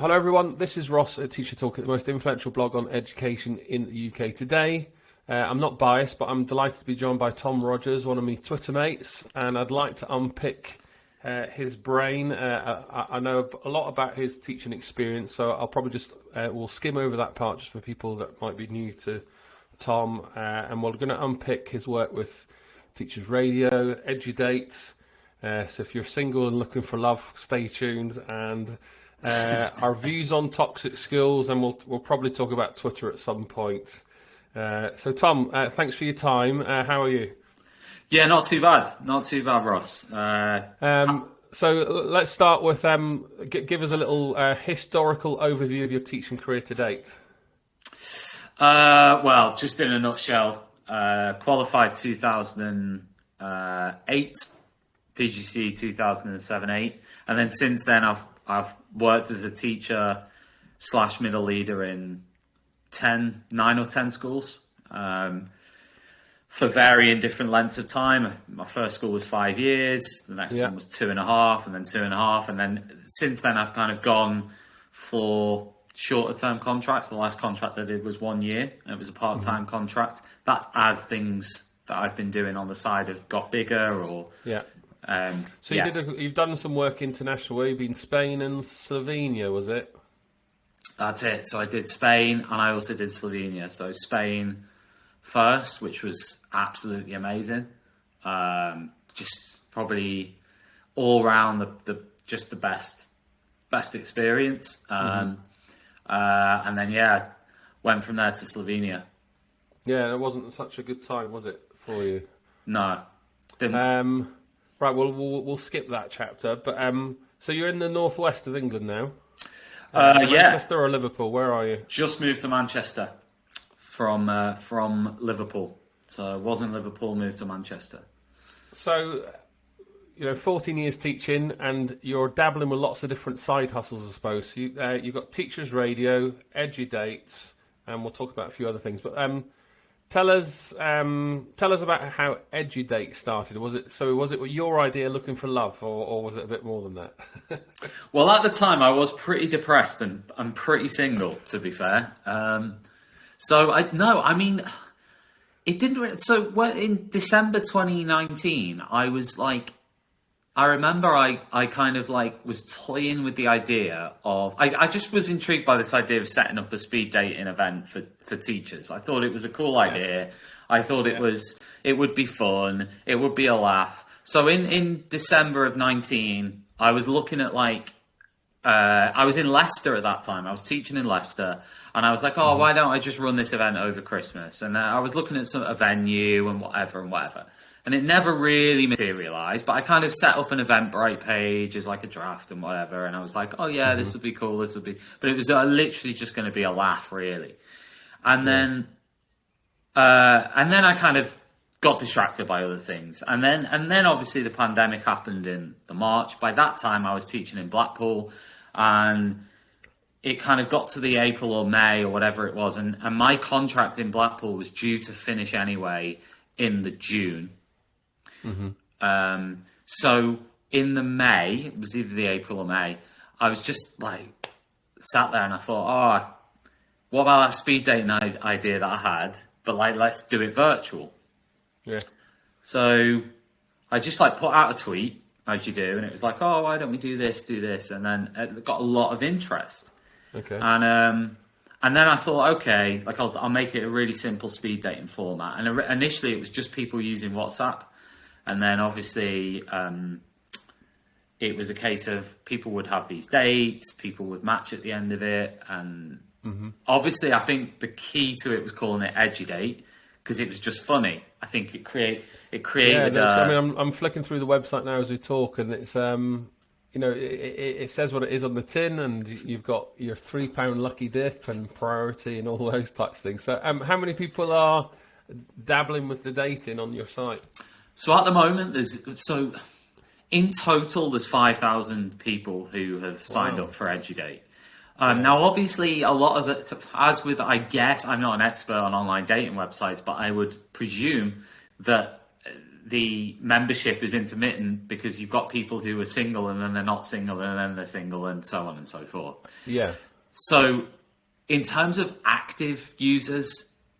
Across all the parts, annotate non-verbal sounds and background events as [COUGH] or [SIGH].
Hello, everyone. This is Ross at Teacher Toolkit, at the most influential blog on education in the UK today. Uh, I'm not biased, but I'm delighted to be joined by Tom Rogers, one of my Twitter mates, and I'd like to unpick uh, his brain. Uh, I, I, know a lot about his teaching experience, so I'll probably just uh, we'll skim over that part just for people that might be new to Tom, uh, and we're going to unpick his work with Teachers Radio, EduDate. Uh, so if you're single and looking for love, stay tuned and uh, our views on toxic schools, and we'll we'll probably talk about Twitter at some point. Uh, so, Tom, uh, thanks for your time. Uh, how are you? Yeah, not too bad. Not too bad, Ross. Uh, um, so let's start with um, g- give us a little uh, historical overview of your teaching career to date. well, just in a nutshell, qualified 2008, PGCE 2007-8, and then since then I've I've worked as a teacher slash middle leader in 10, 9 or 10 schools um, for varying different lengths of time. My first school was five years, the next yeah. one was two and a half, and then two and a half. And then since then, I've kind of gone for shorter term contracts. The last contract I did was one year, and it was a part time mm-hmm. contract. That's as things that I've been doing on the side have got bigger or yeah. Um, so you yeah. did a, you've done some work internationally. You've been Spain and Slovenia, was it? That's it. So I did Spain and I also did Slovenia. So Spain first, which was absolutely amazing. Um, just probably all round the, the just the best best experience. Um, mm-hmm. uh, and then yeah, went from there to Slovenia. Yeah, it wasn't such a good time, was it for you? No. Didn't. Um, Right, well, we'll we'll skip that chapter. But um, so you're in the northwest of England now. Uh, yeah, Manchester or Liverpool? Where are you? Just moved to Manchester from uh, from Liverpool. So was in Liverpool, moved to Manchester. So, you know, 14 years teaching, and you're dabbling with lots of different side hustles, I suppose. You uh, you've got Teachers Radio, EduDate, and we'll talk about a few other things. But um, Tell us, um, tell us about how EduDate started. Was it so? Was it your idea, looking for love, or, or was it a bit more than that? [LAUGHS] well, at the time, I was pretty depressed and I'm pretty single, to be fair. Um, so I no, I mean, it didn't. So in December 2019, I was like I remember I, I kind of like was toying with the idea of I, I just was intrigued by this idea of setting up a speed dating event for, for teachers. I thought it was a cool idea. I thought it was it would be fun. It would be a laugh. So in, in December of nineteen, I was looking at like uh, I was in Leicester at that time. I was teaching in Leicester, and I was like, "Oh, mm-hmm. why don't I just run this event over Christmas?" And uh, I was looking at some a venue and whatever and whatever and it never really materialized. But I kind of set up an Eventbrite page as like a draft and whatever, and I was like, oh yeah, mm-hmm. this would be cool, this would be. But it was uh, literally just going to be a laugh, really. And yeah. then, uh, and then I kind of got distracted by other things, and then and then obviously the pandemic happened in the March. By that time, I was teaching in Blackpool, and it kind of got to the April or May or whatever it was, and, and my contract in Blackpool was due to finish anyway in the June. Mm-hmm. Um, so in the May, it was either the April or May, I was just like sat there and I thought, oh, what about that speed dating idea that I had? But like, let's do it virtual. Yeah. So I just like put out a tweet as you do, and it was like, oh, why don't we do this, do this, and then it got a lot of interest. Okay. And um, and then I thought, okay, like I'll, I'll make it a really simple speed dating format. And initially, it was just people using WhatsApp. And then obviously, um, it was a case of people would have these dates, people would match at the end of it, and mm-hmm. obviously, I think the key to it was calling it EduDate because it was just funny. I think it create it created. Yeah, uh, I mean, I'm, I'm flicking through the website now as we talk, and it's um, you know, it, it, it, says what it is on the tin, and you've got your three pound lucky dip and priority and all [LAUGHS] those types of things. So, um, how many people are dabbling with the dating on your site? So at the moment, there's so in total there's five thousand people who have signed wow. up for EduDate. Um. Now, obviously, a lot of it, as with, I guess, I'm not an expert on online dating websites, but I would presume that the membership is intermittent because you've got people who are single and then they're not single and then they're single and so on and so forth. Yeah. So, in terms of active users,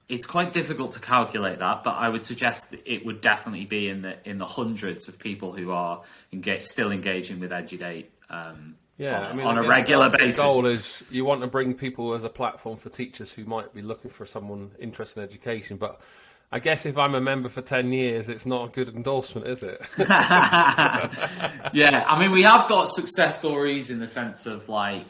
it's quite difficult to calculate that, but I would suggest that it would definitely be in the in the hundreds of people who are engage, still engaging with EduDate. Um, Yeah, on, I mean, on a again, regular basis. the goal is you want to bring people as a platform for teachers who might be looking for someone interested in education. But I guess if I'm a member for ten years, it's not a good endorsement, is it? [LAUGHS] [LAUGHS] yeah, I mean, we have got success stories in the sense of like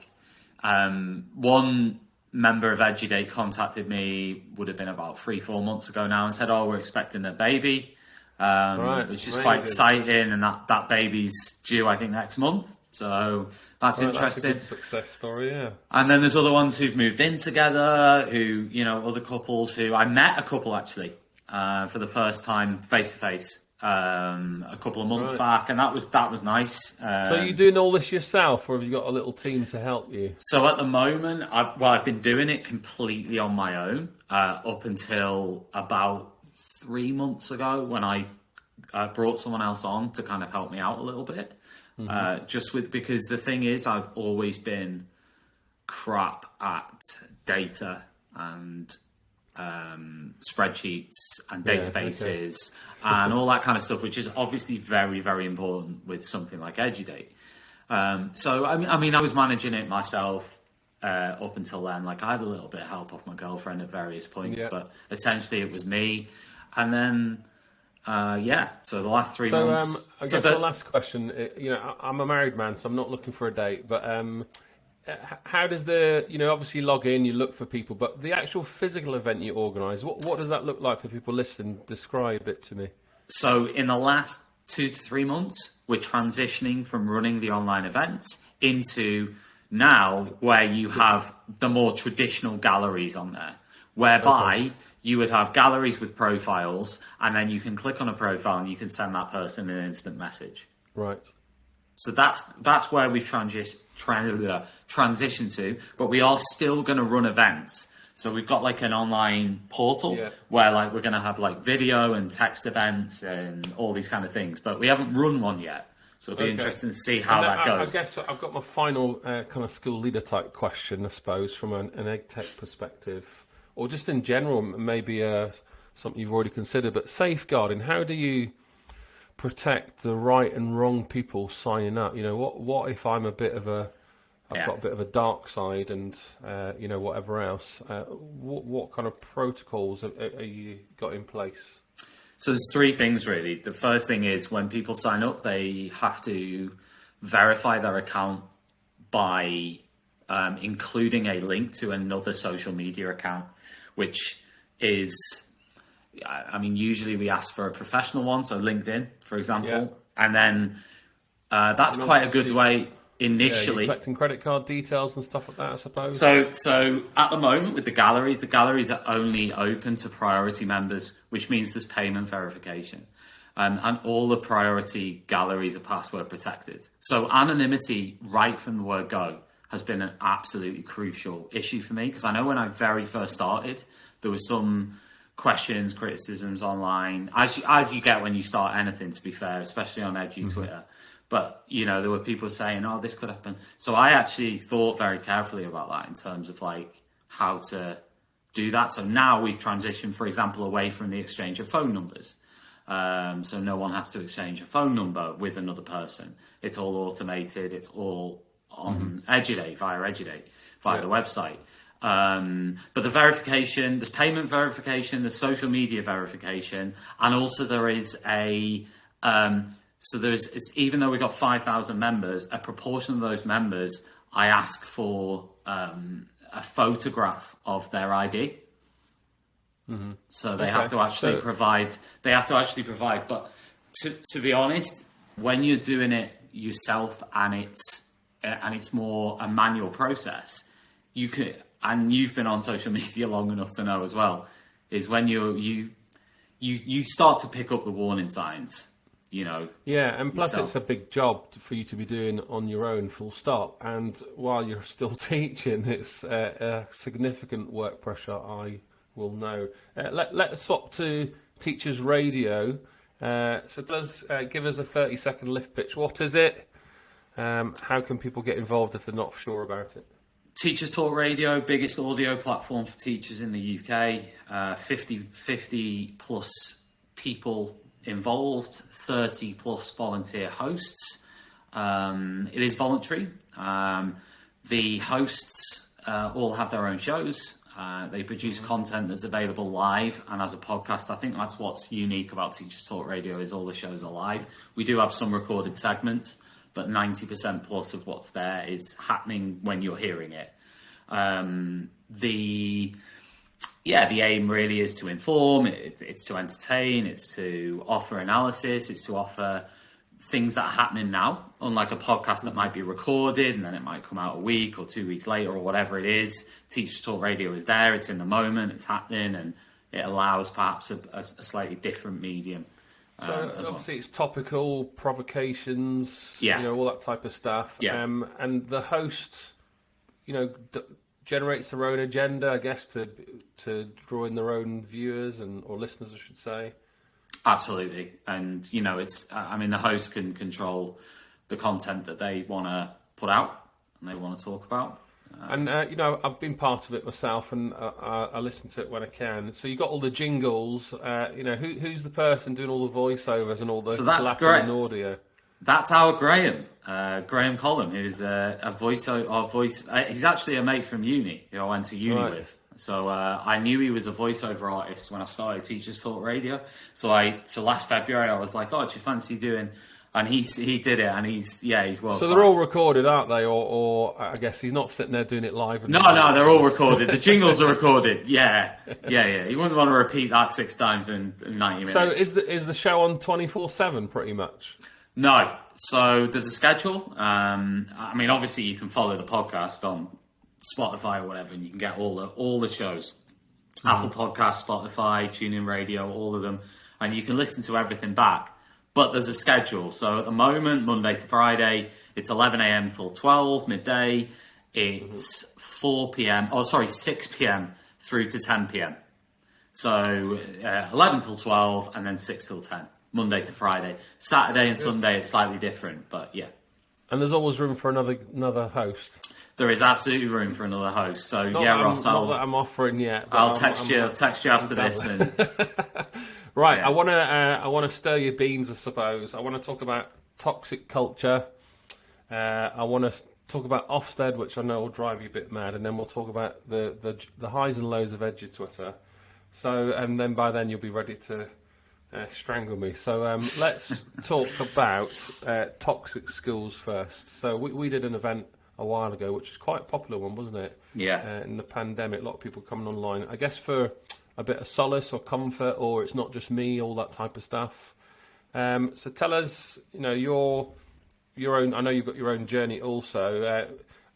um, one member of EduDate contacted me would have been about three, four months ago now and said, "Oh, we're expecting a baby," um, Right, which is quite exciting, and that that baby's due, I think, next month. So that's That's a interesting. good success story. Yeah. And then there's other ones who've moved in together, who, you know, other couples who I met a couple actually uh, for the first time face to face um, a couple of months Right. back, and that was that was nice. Um, So you doing all this yourself, or have you got a little team to help you? so at the moment, I've, well, I've been doing it completely on my own uh, up until about three months ago when I uh, brought someone else on to kind of help me out a little bit. Uh, just with because the thing is, I've always been crap at data and um, spreadsheets and Yeah, okay. databases and all that kind of stuff, which is obviously very, very important with something like EduDate. Um, so I mean, I mean, I was managing it myself uh, up until then. Like I had a little bit of help off my girlfriend at various points, Yeah. but essentially it was me. And then, uh, yeah. So the last three So um, months. I so guess the- the last question. uh, You know, I- I'm a married man, so I'm not looking for a date. But um, how does the you know obviously log in, you look for people, but the actual physical event you organise, what what does that look like for people listening? Describe it to me. So in the last two to three months, we're transitioning from running the online events into now where you have the more traditional galleries on there, whereby you would have galleries with profiles, and then you can click on a profile and you can send that person an instant message. Right. So that's that's where we've transi- tran- uh, transitioned to, but we are still going to run events. So we've got like an online portal Yeah. where like we're going to have like video and text events and all these kind of things, but we haven't run one yet. So it'll be Okay. interesting to see how that I, I guess I've got my final uh, kind of school leader type question, I suppose, from an, an edtech perspective, or just in general, maybe uh, something you've already considered. But safeguarding, how do you protect the right and wrong people signing up? You know, what what if I'm a bit of a I've Yeah. got a bit of a dark side, and uh, you know whatever else. Uh, what what kind of protocols are, are you got in place? So there's three things really. The first thing is when people sign up, they have to verify their account by um, including a link to another social media account, which is, I I mean, usually we ask for a professional one, so LinkedIn, for example, Yeah. and then uh, that's And quite a good way Yeah, initially. collecting credit card details and stuff like that, I suppose. So, so at the moment with the galleries, the galleries are only open to priority members, which means there's payment verification. Um, and all the priority galleries are password protected. So anonymity right from the word go has been an absolutely crucial issue for me because I know when I very first started, there was some questions, criticisms online, as you, as you get when you start anything. To be fair, especially on Edu Twitter, but you know there were people saying, "Oh, this could happen." So I actually thought very carefully about that in terms of like how to do that. So now we've transitioned, for example, away from the exchange of phone numbers. Um, so no one has to exchange a phone number with another person. It's all automated. It's all on EduDate via EduDate via Yeah. the website. Um, but the verification, there's payment verification, there's social media verification, and also there is a um, so there's it's even though we've got five thousand members, a proportion of those members I ask for um, a photograph of their ID. So they have to actually So- provide. They have to actually provide. But to to be honest, when you're doing it yourself and it's uh, and it's more a manual process, you could. And you've been on social media long enough to know as well. Is when you you you you start to pick up the warning signs. You know, Yeah, and plus yourself. it's a big job for you to be doing on your own, full stop. And while you're [LAUGHS] still teaching, it's uh, a significant work pressure. I will know. Uh, let let's swap to teachers radio. Uh, so does uh, give us a 30 second lift pitch. What is it? Um, how can people get involved if they're not sure about it? Teachers Talk Radio, biggest audio platform for teachers in the UK. Uh, 50, 50 plus people involved, 30 plus volunteer hosts. Um, it is voluntary. Um, the hosts uh, all have their own shows. Uh, they produce content that's available live and as a podcast. I think that's what's unique about Teachers Talk Radio is all the shows are live. We do have some recorded segments, but 90% plus of what's there is happening when you're hearing it. Um, the yeah, the aim really is to inform, it, it's to entertain, it's to offer analysis, it's to offer things that are happening now, unlike a podcast that might be recorded and then it might come out a week or two weeks later or whatever it is. Teachers Talk Radio is there, it's in the moment, it's happening, and it allows perhaps a, a slightly different medium. So um, as obviously well. it's topical, provocations, Yeah. you know, all that type of stuff. Yeah. Um, and the host, you know, d- generates their own agenda, I guess, to to draw in their own viewers and or listeners, I should say. Absolutely, and you know, it's. I mean, the host can control the content that they want to put out and they want to talk about. And uh, you know, I've been part of it myself, and uh, I, I listen to it when I can. So you got all the jingles. Uh, you know, who, who's the person doing all the voiceovers and all the So that's great. and audio? That's our Graham, uh, Graham Collum, who's a, a voice. Or voice. Uh, he's actually a mate from uni who I went to uni Right. with. So uh, I knew he was a voiceover artist when I started Teachers Talk Radio. So I, so last February, I was like, "Oh, do you fancy doing?" And he he did it, and he's yeah, he's well. So they're all recorded, aren't they? Or, or I guess he's not sitting there doing it live. And No, no, they're all recorded. The jingles are [LAUGHS] recorded. Yeah, yeah, yeah. You wouldn't want to repeat that six times in, in ninety minutes. So is the is the show on twenty four seven pretty much? No. So there's a schedule. Um, I mean, obviously you can follow the podcast on Spotify or whatever, and you can get all the all the shows, Apple Podcast, Spotify, TuneIn Radio, all of them, and you can listen to everything back. But there's a schedule. So at the moment, Monday to Friday, it's 11 a.m. till 12 midday. It's 4 p.m. Oh, sorry, 6 p.m. through to 10 p.m. So uh, 11 till 12 and then 6 till 10, Monday to Friday. Saturday and Sunday is slightly different, but yeah. And there's always room for another another host. There is absolutely room for another host. So Not yeah, Ross, I'm, I'll, I'm offering yet. I'll I'm- text I'm- you. I'll text you after this. And [LAUGHS] Right, Yeah. I want to uh, I want to stir your beans, I suppose. I want to talk about toxic culture. Uh, I want to talk about Ofsted, which I know will drive you a bit mad, and then we'll talk about the the, the highs and lows of Edu Twitter. So, and then by then you'll be ready to uh, strangle me. So um, [LAUGHS] let's talk about uh, toxic schools first. So we, we did an event a while ago, which is quite a popular one, wasn't it? Yeah. Uh, in the pandemic, a lot of people coming online. I guess for a bit of solace or comfort, or it's not just me, all that type of stuff. Um, so tell us, you know, your your own. I know you've got your own journey also, uh,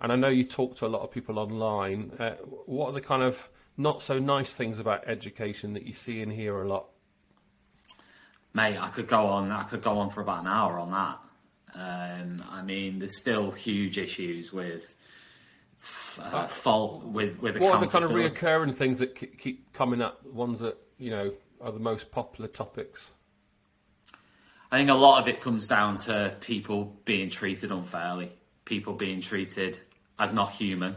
and I know you talk to a lot of people online. Uh, what are the kind of not so nice things about education that you see and hear a lot? mate, I could go on. I could go on for about an hour on that. Um, I mean, there's still huge issues with uh, fault with with What are the kind of reoccurring things that keep coming up? The ones that you know are the most popular topics. I think a lot of it comes down to people being treated unfairly, people being treated as not human,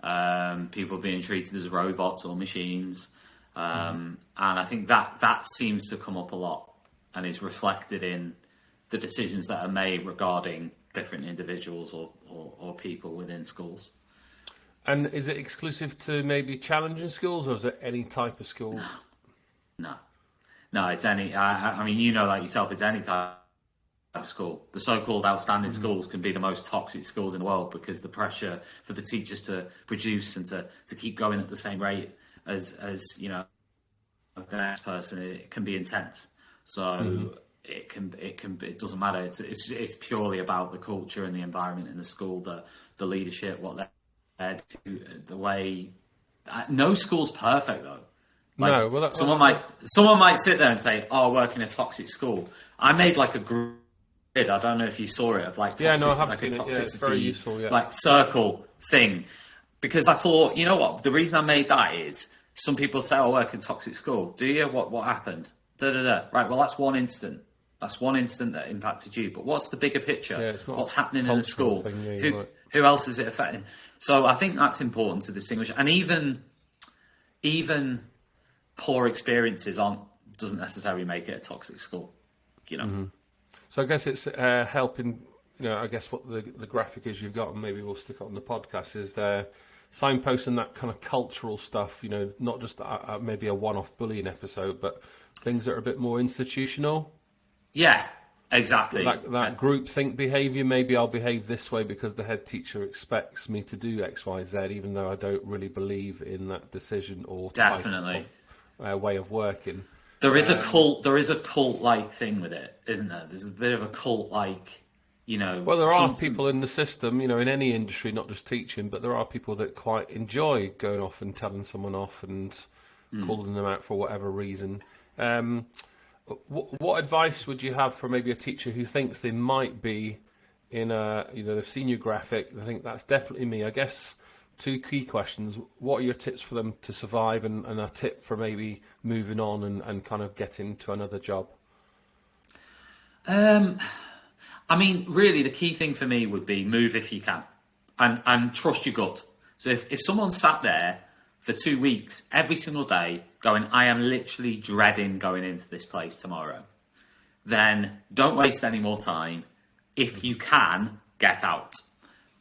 um, people being treated as robots or machines, um, and I think that that seems to come up a lot and is reflected in the decisions that are made regarding different individuals or, or, or people within schools. And is it exclusive to maybe challenging schools, or is it any type of school? [GASPS] No, no, it's any. I, I- mean, you know that yourself. It's any type of school. The so-called outstanding mm-hmm. schools can be the most toxic schools in the world because the pressure for the teachers to produce and to, to keep going at the same rate as as you know the next person it can be intense. So mm-hmm. it can it can it doesn't matter. It's it's it's purely about the culture and the environment in the school, the the leadership, what they're the way. uh, No school's perfect though. Like, No, well, that- someone well, might someone might sit there and say, "Oh, I work in a toxic school." I made like a grid. I don't know if you saw it of like toxic, Yeah, no, I have like seen a it. toxicity, Yeah, it's very useful, yeah. like circle thing. Because I thought, you know what? The reason I made that is some people say, "Oh, I work in toxic school." Do you? What what happened? Da da da. Right. Well, that's one instant. That's one instant that impacted you. But what's the bigger picture? Yeah, what's happening in the school? thing, yeah, who right. who else is it affecting? So I think that's important to distinguish. And even even poor experiences aren't doesn't necessarily make it a toxic school. You know. Mm-hmm. So I guess it's uh, helping. You know, I guess what the the graphic is you've got, and maybe we'll stick it on the podcast. Is there signposting that kind of cultural stuff? You know, not just a, a, maybe a one-off bullying episode, but things that are a bit more institutional. Yeah. Exactly. That that group think behaviour. Maybe I'll behave this way because the head teacher expects me to do X, Y, Z, even though I don't really believe in that decision or Definitely. of, uh, way of working. There is Um, a cult. There is a cult-like thing with it, isn't there? There's a bit of a cult-like, you know. Well, there are some- some- people in the system, you know, in any industry, not just teaching, but there are people that quite enjoy going off and telling someone off and Hmm. calling them out for whatever reason. Um, what, advice would you have for maybe a teacher who thinks they might be in a either they've seen your graphic, they think that's definitely me? I guess two key questions: What are your tips for them to survive, and, and a tip for maybe moving on and, and kind of getting to another job? Um, I mean, really, the key thing for me would be move if you can, and and trust your gut. So if if someone sat there for two weeks every single day going, I am literally dreading going into this place tomorrow, then don't waste any more time. If you can, get out.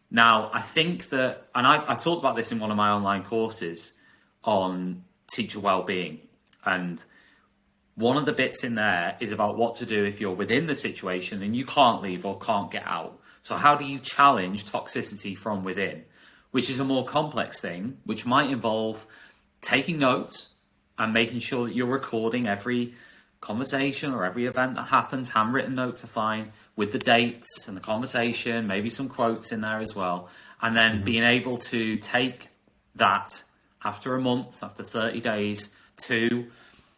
Now, I think that, and I've, I talked about this in one of my online courses on teacher well-being, and one of the bits in there is about what to do if you're within the situation and you can't leave or can't get out. So, how do you challenge toxicity from within? Which is a more complex thing, which might involve taking notes and making sure that you're recording every conversation or every event that happens. Handwritten notes are fine with the dates and the conversation, maybe some quotes in there as well. And then mm-hmm. being able to take that after a month, after 30 days, to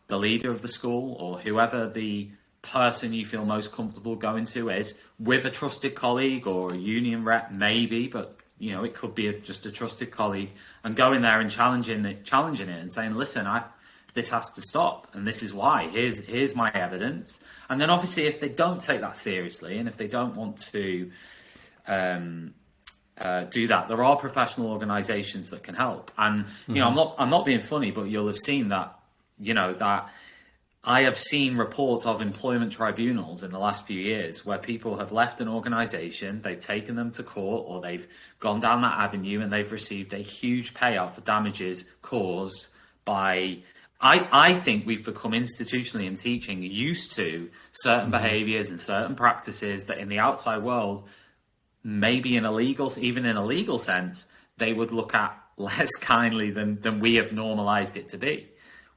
the leader of the school or whoever the person you feel most comfortable going to is with a trusted colleague or a union rep maybe but you know it could be a, just a trusted colleague and going there and challenging it challenging it and saying listen i this has to stop and this is why here's here's my evidence and then obviously if they don't take that seriously and if they don't want to um uh, do that. There are professional organisations that can help, and you know, I'm not I'm not being funny, but you'll have seen that you know that I have seen reports of employment tribunals in the last few years where people have left an organisation, they've taken them to court, or they've gone down that avenue and they've received a huge payout for damages caused by. I, I think we've become institutionally in teaching used to certain mm-hmm. behaviours and certain practices that in the outside world maybe in a legal, even in a legal sense, they would look at [LAUGHS] less kindly than than we have normalised it to be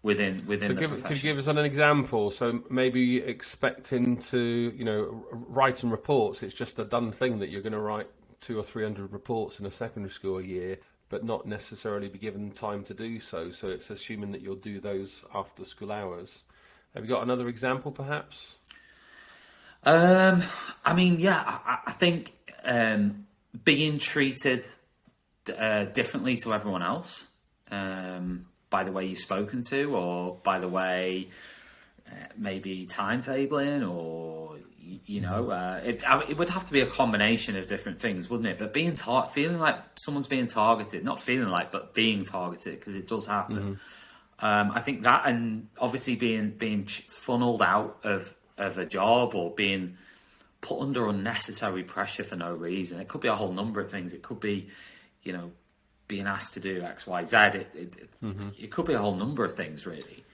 within within So the give, could you give us an example? So maybe expecting to, you know, writing reports, it's just a done thing that you're going to write two or three hundred reports in a secondary school a year, but not necessarily be given time to do so. So it's assuming that you'll do those after school hours. Have you got another example, perhaps? Um, I mean, yeah, I, I think um, being treated uh, differently to everyone else um, by the way you're spoken to, or by the way uh, maybe timetabling, or you know, uh, it I, it would have to be a combination of different things, wouldn't it? But being tar- feeling like someone's being targeted, not feeling like, but being targeted because it does happen. Um, I think that, and obviously being being funneled out of of a job or being put under unnecessary pressure for no reason. It could be a whole number of things. It could be, you know, being asked to do X, Y, Z. It it, it, it could be a whole number of things, really.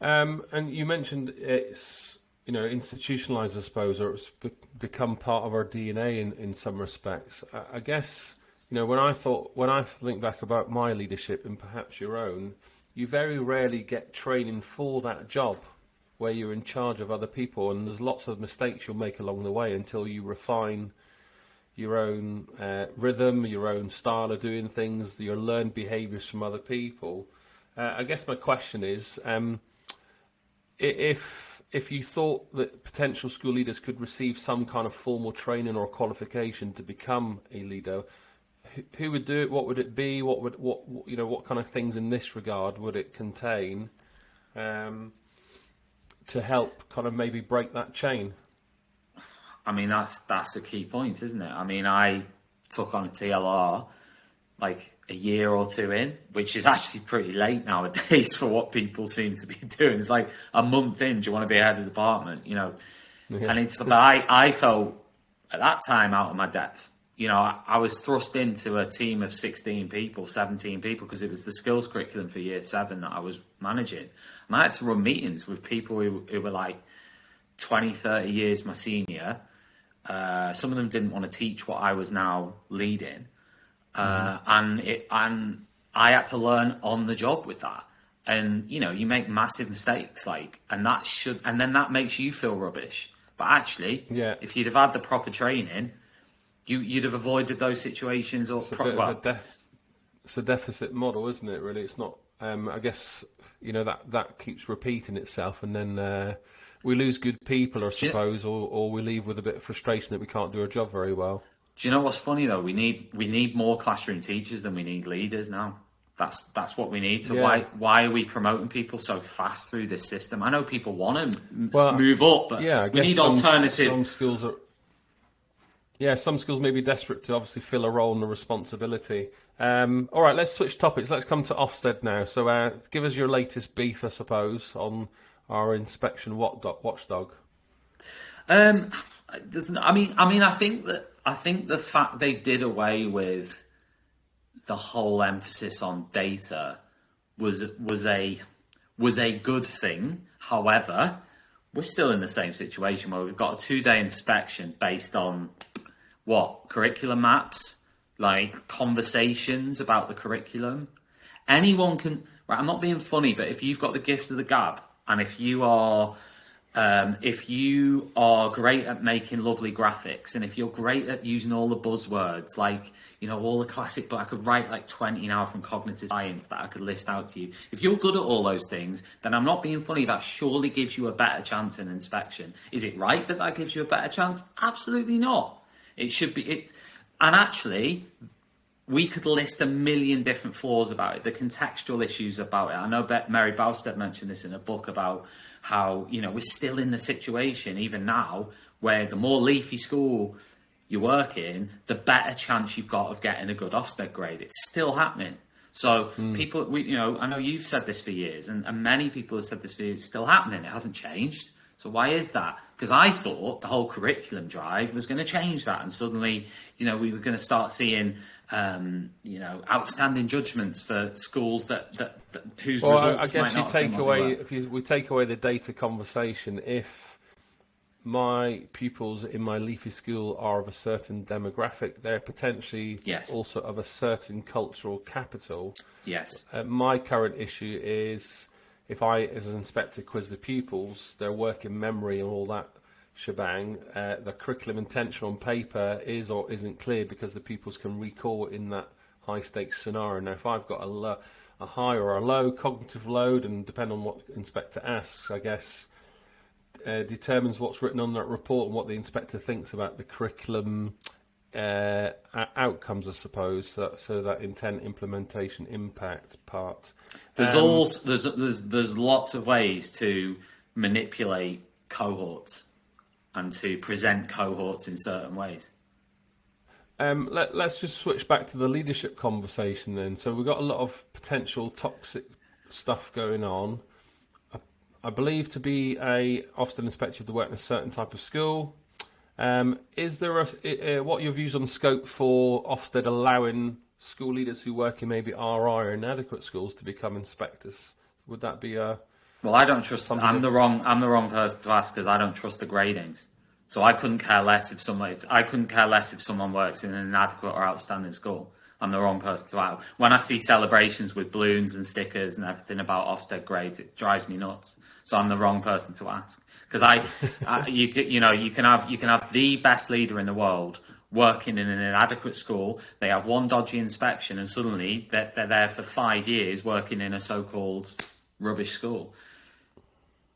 Um, and you mentioned it's you know institutionalized, I suppose, or it's become part of our DNA in, in some respects. I, I guess you know when I thought when I think back about my leadership and perhaps your own, you very rarely get training for that job where you're in charge of other people, and there's lots of mistakes you'll make along the way until you refine your own uh, rhythm, your own style of doing things, your learned behaviours from other people. Uh, I guess my question is, um, if if you thought that potential school leaders could receive some kind of formal training or qualification to become a leader, who, would do it? What would it be? What would what what- you know? What kind of things in this regard would it contain? Um, to help kind of maybe break that chain? I mean, that's that's a key point, isn't it? I mean, I took on a TLR like a year or two in, which is actually pretty late nowadays [LAUGHS] for what people seem to be [LAUGHS] doing. It's like a month in, do you want to be head of department, you know? Yeah. And it's, but I, I felt at that time out of my depth. You know, I, I was thrust into a team of 16 people, 17 people, because it was the skills curriculum for year seven that I was managing. And I had to run meetings with people who, who were like 20, 30 years my senior. Uh, some of them didn't want to teach what I was now leading uh, and it and I had to learn on the job with that. And you know, you make massive mistakes, like, and that should, and then that makes you feel rubbish. But actually, yeah, if you'd have had the proper training, you you'd have avoided those situations. Or it's, pro- a, well, de- it's a deficit model, isn't it? Really, it's not. Um, I guess you know that that keeps repeating itself, and then uh, we lose good people, I suppose, yeah. or or we leave with a bit of frustration that we can't do our job very well. Do you know what's funny though? We need we need more classroom teachers than we need leaders now. That's that's what we need. So yeah. why why are we promoting people so fast through this system? I know people want to well, move up, but yeah, we need some, alternative. Some skills are, yeah, some skills may be desperate to obviously fill a role and a responsibility. Um, all right, let's switch topics. Let's come to Ofsted now. So, uh, give us your latest beef, I suppose, on our inspection watchdog. Um, I mean, I mean, I think that I think the fact they did away with the whole emphasis on data was was a was a good thing. However, we're still in the same situation where we've got a two day inspection based on what curriculum maps, like conversations about the curriculum. Anyone can. Right, I'm not being funny, but if you've got the gift of the gab, and if you are um, if you are great at making lovely graphics and if you're great at using all the buzzwords, like, you know, all the classic, but I could write like 20 now from cognitive science that I could list out to you. If you're good at all those things, then I'm not being funny. That surely gives you a better chance in inspection. Is it right that that gives you a better chance? Absolutely not. It should be it. And actually, we could list a million different flaws about it, the contextual issues about it. I know Mary Bousted mentioned this in a book about how you know we're still in the situation even now where the more leafy school you work in, the better chance you've got of getting a good Ofsted grade. It's still happening. So mm. people, we, you know, I know you've said this for years, and, and many people have said this for years. It's still happening. It hasn't changed. So why is that? Because I thought the whole curriculum drive was going to change that, and suddenly, you know, we were going to start seeing um, you know, outstanding judgments for schools that, that, that whose well, results I guess you take away if you, we take away the data conversation. If my pupils in my leafy school are of a certain demographic, they're potentially yes. also of a certain cultural capital. Yes. Uh, my current issue is if I, as an inspector, quiz the pupils, their work in memory and all that shebang, uh, the curriculum intention on paper is or isn't clear because the pupils can recall in that high stakes scenario. Now, if I've got a, a high or a low cognitive load, and depend on what the inspector asks, I guess uh, determines what's written on that report and what the inspector thinks about the curriculum uh, outcomes, I suppose. So, so, that intent, implementation, impact part. There's um, all there's there's there's lots of ways to manipulate cohorts and to present cohorts in certain ways. Um, let, us just switch back to the leadership conversation then. So we've got a lot of potential toxic stuff going on. I, I believe to be a Ofsted inspector of the work in a certain type of school. Um, is there a, uh, what are your views on scope for Ofsted allowing school leaders who work in maybe RI or inadequate schools to become inspectors? Would that be a well, I don't trust. Something I'm the wrong. I'm the wrong person to ask because I don't trust the gradings. So I couldn't care less if someone. I couldn't care less if someone works in an inadequate or outstanding school. I'm the wrong person to ask. When I see celebrations with balloons and stickers and everything about Ofsted grades, it drives me nuts. So I'm the wrong person to ask because I, [LAUGHS] I, you, you know, you can have you can have the best leader in the world working in an inadequate school. They have one dodgy inspection, and suddenly they're, they're there for five years working in a so-called rubbish school.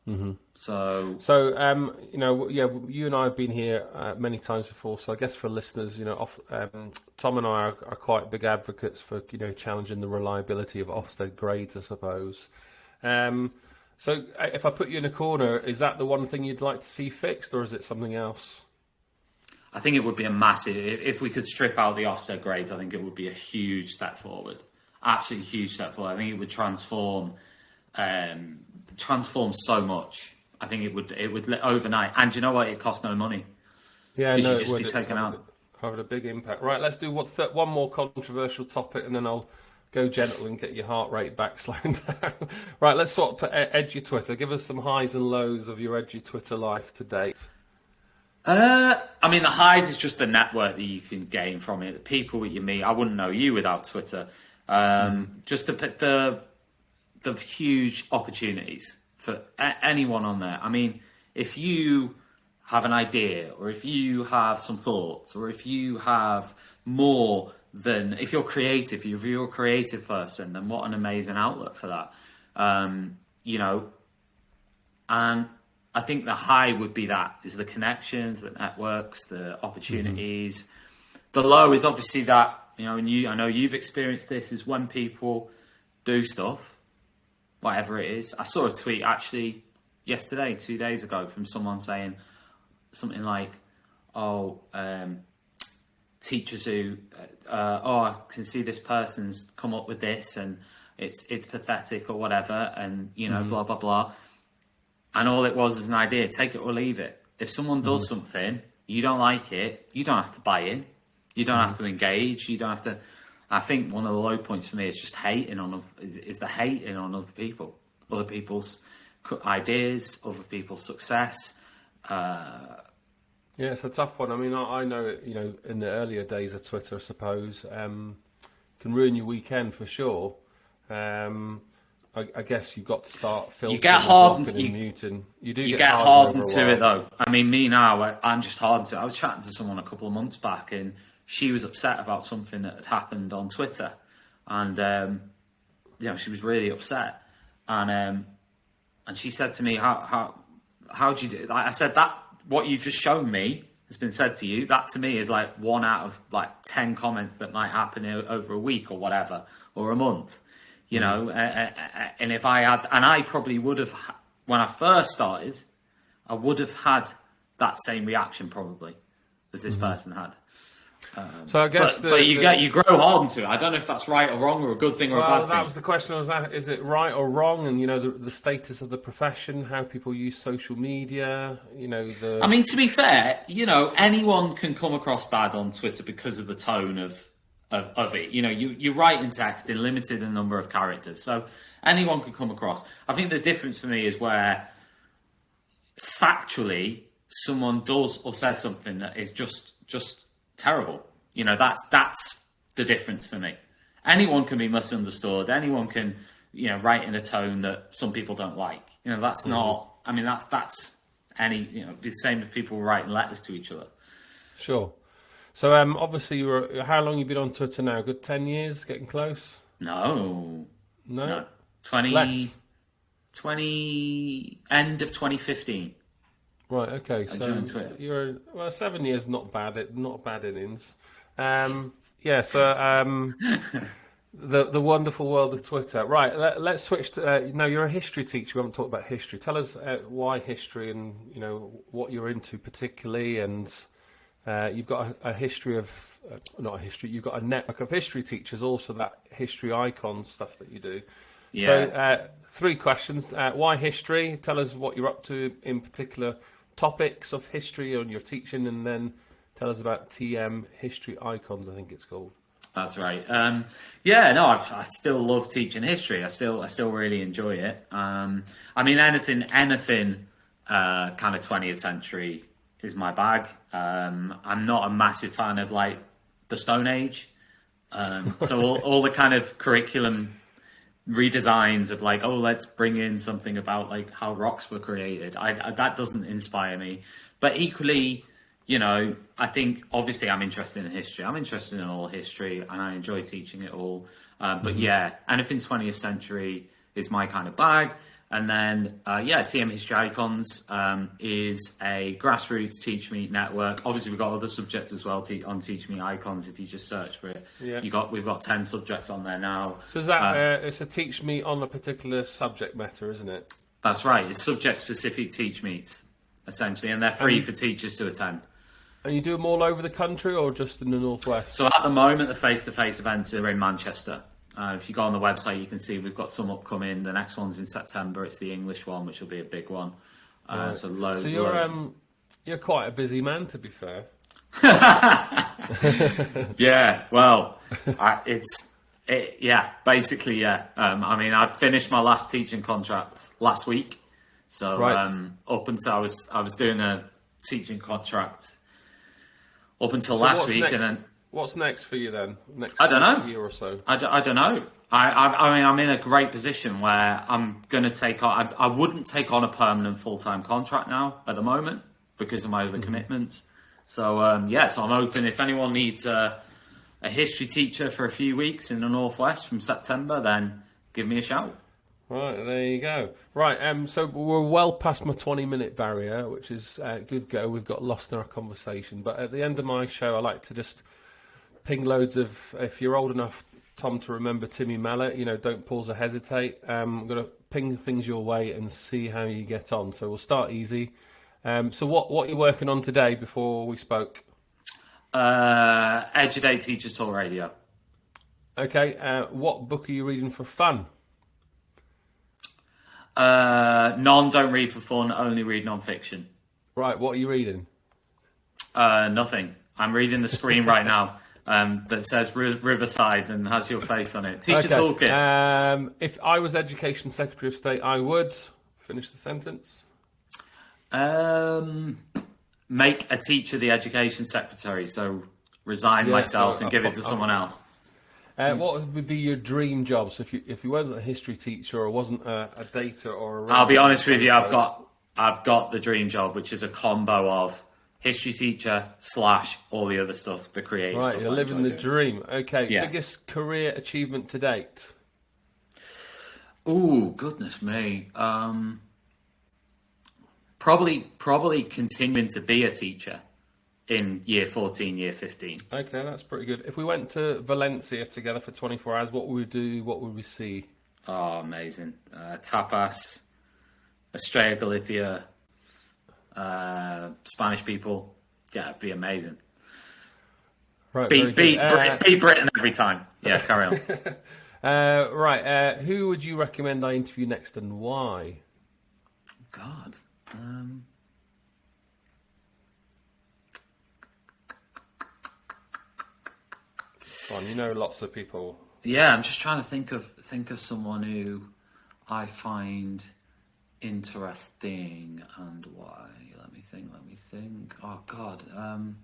Mm-hmm. So, so um, you know, yeah, you and I have been here uh, many times before. So I guess for listeners, you know, off, um, Tom and I are, are, quite big advocates for you know challenging the reliability of Ofsted grades, I suppose. Um, So uh, if I put you in a corner, is that the one thing you'd like to see fixed, or is it something else? I think it would be a massive if we could strip out the Ofsted grades. I think it would be a huge step forward, absolutely huge step forward. I think it would transform, um, transform so much. I think it would it would overnight. And you know what? It costs no money. Yeah, no, should just would. be taken out. having a big impact. Right, let's do what th- one more controversial topic, and then I'll go gentle and get your heart rate back [LAUGHS] slowing down. right, let's swap to Edu Twitter. Give us some highs and lows of your Edu Twitter life to date. Uh, I mean, the highs is just the network that you can gain from it. The people that you meet. I wouldn't know you without Twitter. Um, Just the the the huge opportunities for a- anyone on there. I mean, if you have an idea, or if you have some thoughts, or if you have more than if you're creative, if you're a creative person, then what an amazing outlet for that. Um, you know, and I think the high would be that is the connections, the networks, the opportunities. The low is obviously that you know, and you I know you've experienced this is when people do stuff, whatever it is. I saw a tweet actually yesterday, two days ago, from someone saying something like, "Oh, um, teachers who, uh, oh, I can see this person's come up with this, and it's it's pathetic or whatever, and you know, blah blah blah." And all it was is an idea. Take it or leave it. If someone does something, you don't like it, you don't have to buy in. You don't have to engage. You don't have to. I think one of the low points for me is just hating on is, is the hating on other people, other people's ideas, other people's success. Uh, Yeah, it's a tough one. I mean, I, I know you know, in the earlier days of Twitter, I suppose, um, can ruin your weekend for sure. Um, I, I guess you've got to start filtering, get hardened- and you- muting. You do you get, get hardened hardened over a to it though. I mean, me now, I, I'm just hardened to it. I was chatting to someone a couple of months back, and she was upset about something that had happened on Twitter, and um, you know, she was really upset, and um, and she said to me, "How how how do you do?" Like I said that what you've just shown me has been said to you. That to me is like one out of like ten comments that might happen over a week or whatever, or a month. You know, uh, uh, uh, and if I had, and I probably would have when I first started, I would have had that same reaction probably as this person had. Um, so I guess But, the, but you the- get you grow hardened to it. I don't know if that's right or wrong or a good thing or a Well, bad that thing. was the question. Was that is it right or wrong? And you know the, the status of the profession, how people use social media. You know the. I mean, to be fair, you know, anyone can come across bad on Twitter because of the tone of of, of it. You know, you, you write in text in limited a number of characters, so anyone could come across. I think the difference for me is where factually someone does or says something that is just just terrible. You know, that's that's the difference for me. Anyone can be misunderstood. Anyone can, you know, write in a tone that some people don't like. You know, that's not. I mean, that's that's any. You know, the same as people writing letters to each other. Sure. So um, obviously you were. How long you been on Twitter now? Good ten years, getting close. No, No. no, 20, Less. 20 end of twenty fifteen. Right. Okay. So you're well, seven years. Not bad. It not bad innings. Um, yeah. So um, [LAUGHS] the the wonderful world of Twitter. Right. Let, let's switch to. Uh, no, you're a history teacher. We haven't talked about history. Tell us uh, why history and you know what you're into particularly, and uh, you've got a, a history of uh, not a history. You've got a network of history teachers. Also, that history icon stuff that you do. So, Yeah. uh, three questions. Uh, why history? Tell us what you're up to in particular topics of history on your teaching, and then tell us about TM History Icons, I think it's called. That's right. Um, yeah, no, I've, I still love teaching history. I still, I still really enjoy it. Um, I mean, anything, anything, uh, kind of 20th century is my bag. Um, I'm not a massive fan of like the Stone Age. Um, so all, all the kind of curriculum redesigns of like, oh, let's bring in something about like how rocks were created. I, I, that doesn't inspire me. But equally, you know, I think obviously I'm interested in history. I'm interested in all history, and I enjoy teaching it all. Um, but yeah, anything 20th century is my kind of bag. And then, uh, yeah, TM History Icons um, is a grassroots TeachMeet network. Obviously, we've got other subjects as well te- on TeachMeet Icons. If you just search for it, Yeah. you got we've got ten subjects on there now. So is that Uh, uh, it's a teach me on a particular subject matter, isn't it? That's right. It's subject-specific teach meets essentially, and they're free And- for teachers to attend. And you do them all over the country or just in the northwest? So at the moment, the face-to-face events are in Manchester. Uh, if you go on the website, you can see we've got some upcoming. The next one's in September. It's the English one, which will be a big one. Uh, So loads. So you're loads. um, you're quite a busy man, to be fair. [LAUGHS] Yeah, well, I, it's it, yeah, basically yeah. Um, I mean, I finished my last teaching contract last week, so Right. um, up until I was I was doing a teaching contract up until So last week, next, and then what's next for you then? Next I don't know. year or so. I, d- I don't know. I, I I mean I'm in a great position where I'm going to take on. I, I wouldn't take on a permanent full time contract now at the moment because of my other commitments. So um, yeah, so I'm open. If anyone needs a, a history teacher for a few weeks in the northwest from September, then give me a shout. Right, there you go. Right, um, so we're well past my 20 minute barrier, which is uh, good go. We've got lost in our conversation. But at the end of my show, I like to just ping loads of, if you're old enough, Tom, to remember Timmy Mallett, you know, don't pause or hesitate. Um, I'm going to ping things your way and see how you get on. So we'll start easy. Um, so what, what are you working on today before we spoke? Uh, Eduday Teachers Talk Radio. Okay, uh, what book are you reading for fun? Uh, none don't read for fun, only read non-fiction. Right, what are you reading? Uh, nothing. I'm reading the screen right now [LAUGHS] um, that says Ri- Riverside and has your face on it. Teacher Okay, Toolkit. Um, if I was Education Secretary of State, I would finish the sentence. Um, make a teacher the education secretary. So resign Yeah, myself so and give it to I- someone else. Uh, what would be your dream job? So if you if you wasn't a history teacher or wasn't a, a data or a I'll be honest with you. I've got I've got the dream job, which is a combo of history teacher slash all the other stuff, the creative right. stuff. You're living the doing. dream. Okay. Yeah. Biggest career achievement to date. Oh goodness me. Um, probably probably continuing to be a teacher in year 14, year 15. Okay, that's pretty good. If we went to Valencia together for 24 hours, what would we do? What would we see? Oh, amazing. Uh, tapas, Estrella Galicia, uh, Spanish people. Yeah, it'd be amazing. Right. Beat, beat, good. Brit- Uh, beat Britain every time. Yeah, carry on. [LAUGHS] uh, right. Uh, who would you recommend I interview next and why? God. Um, on, you know lots of people. yeah, I'm just trying to think of think of someone who I find interesting and why. Let me think. Let me think. Oh God. Um,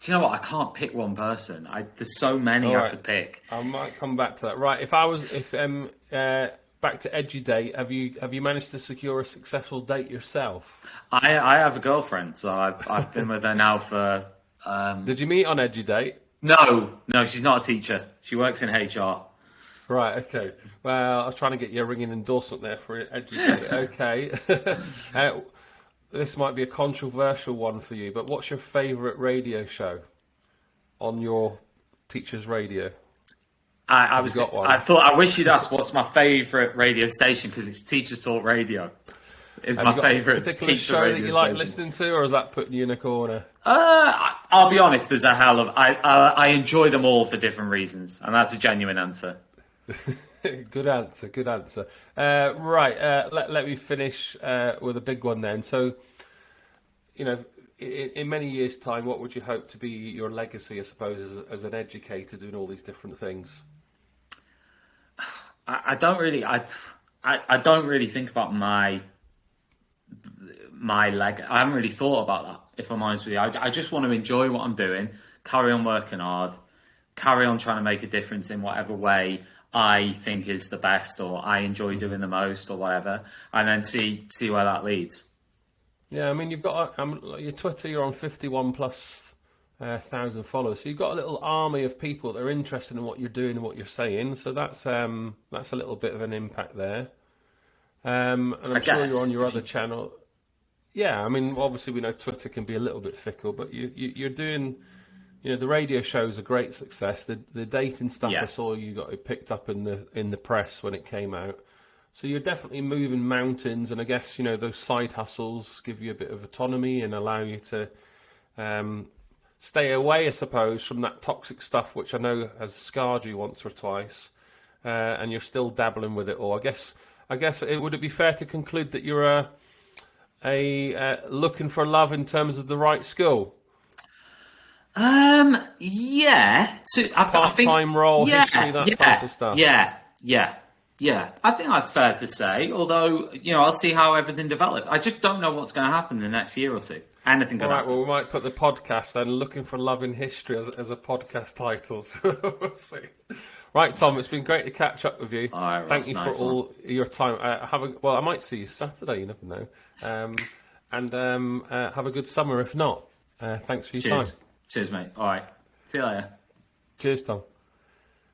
do you know what? I can't pick one person. I there's so many All I could pick. I might come back to that. Right. If I was, if um, uh, back to EduDate, have you have you managed to secure a successful date yourself? I I have a girlfriend, so I've I've been with her now for. Um, Did you meet on EduDate? no, no, she's not a teacher. She works in HR. Right. Okay. Well, I was trying to get you a ringing endorsement there for EduDate. Okay. [LAUGHS] uh, this might be a controversial one for you, but what's your favourite radio show on your teacher's radio? I, I was. got one? I thought. I wish you'd ask what's my favourite radio station because it's Teachers Talk Radio. Is Have my favourite particular show that you like listening to, or is that putting you in a corner? Uh, I'll be honest. There's a hell of. I, I I enjoy them all for different reasons, and that's a genuine answer. [LAUGHS] good answer. Good answer. Uh, right. Uh, let let me finish uh, with a big one then. So, you know, in, in many years' time, what would you hope to be your legacy? I suppose as, as an educator doing all these different things. [SIGHS] I, I don't really. I, I I don't really think about my my leg. I haven't really thought about that. If I'm honest with you, I, I just want to enjoy what I'm doing, carry on working hard, carry on trying to make a difference in whatever way I think is the best, or I enjoy doing the most, or whatever, and then see see where that leads. Yeah, I mean, you've got um, your Twitter. You're on 51 plus uh, thousand followers, so you've got a little army of people that are interested in what you're doing and what you're saying. So that's um, that's a little bit of an impact there. Um, and I'm I sure guess, you're on your other channel. Yeah, I mean, obviously we know Twitter can be a little bit fickle, but you, you you're doing. You know, the radio show show's a great success. The the dating stuff Yeah. I saw you got it picked up in the in the press when it came out. So you're definitely moving mountains, and I guess you know those side hustles give you a bit of autonomy and allow you to um, stay away, I suppose, from that toxic stuff, which I know has scarred you once or twice, uh, and you're still dabbling with it all. I guess, I guess, it would it be fair to conclude that you're a, a uh, looking for love in terms of the right school? Um, yeah, to, I, I think Part-time role, yeah, history, that yeah, type of stuff. Yeah, yeah, yeah. I think that's fair to say. Although you know, I'll see how everything develops. I just don't know what's going to happen in the next year or two. Anything going right, well, we might put the podcast then, Looking for Love in History, as, as a podcast title. [LAUGHS] So we'll see. Right, Tom, it's been great to catch up with you. All right, Thank you nice for all your time. Uh, have a well, I might see you Saturday. You never know. Um, and um, uh, have a good summer. If not, uh, thanks for your Cheers, time. Cheers, mate. All right, see you later. Cheers, Tom.